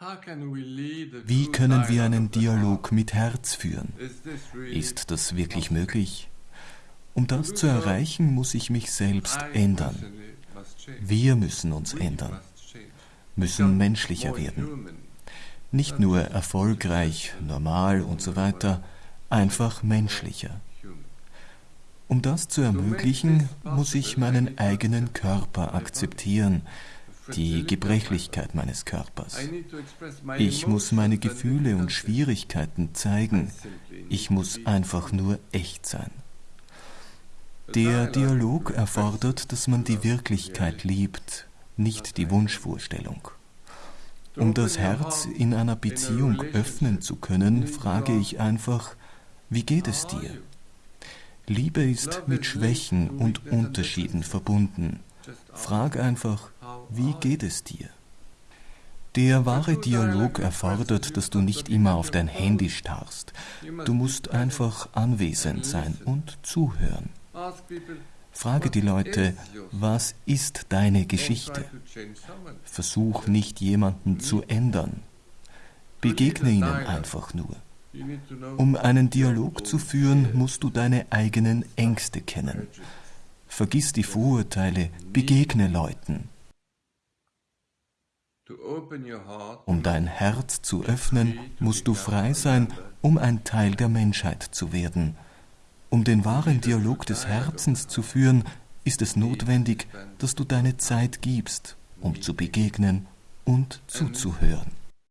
Wie können wir einen Dialog mit Herz führen? Ist das wirklich möglich? Um das zu erreichen, muss ich mich selbst ändern. Wir müssen uns ändern, müssen menschlicher werden. Nicht nur erfolgreich, normal und so weiter, einfach menschlicher. Um das zu ermöglichen, muss ich meinen eigenen Körper akzeptieren, die Gebrechlichkeit meines Körpers. Ich muss meine Gefühle und Schwierigkeiten zeigen. Ich muss einfach nur echt sein. Der Dialog erfordert, dass man die Wirklichkeit liebt, nicht die Wunschvorstellung. Um das Herz in einer Beziehung öffnen zu können, frage ich einfach, wie geht es dir? Liebe ist mit Schwächen und Unterschieden verbunden. Frag einfach, wie geht es dir? Der wahre Dialog erfordert, dass du nicht immer auf dein Handy starrst. Du musst einfach anwesend sein und zuhören. Frage die Leute, was ist deine Geschichte? Versuch nicht jemanden zu ändern. Begegne ihnen einfach nur. Um einen Dialog zu führen, musst du deine eigenen Ängste kennen. Vergiss die Vorurteile, begegne Leuten. Um dein Herz zu öffnen, musst du frei sein, um ein Teil der Menschheit zu werden. Um den wahren Dialog des Herzens zu führen, ist es notwendig, dass du deine Zeit gibst, um zu begegnen und zuzuhören.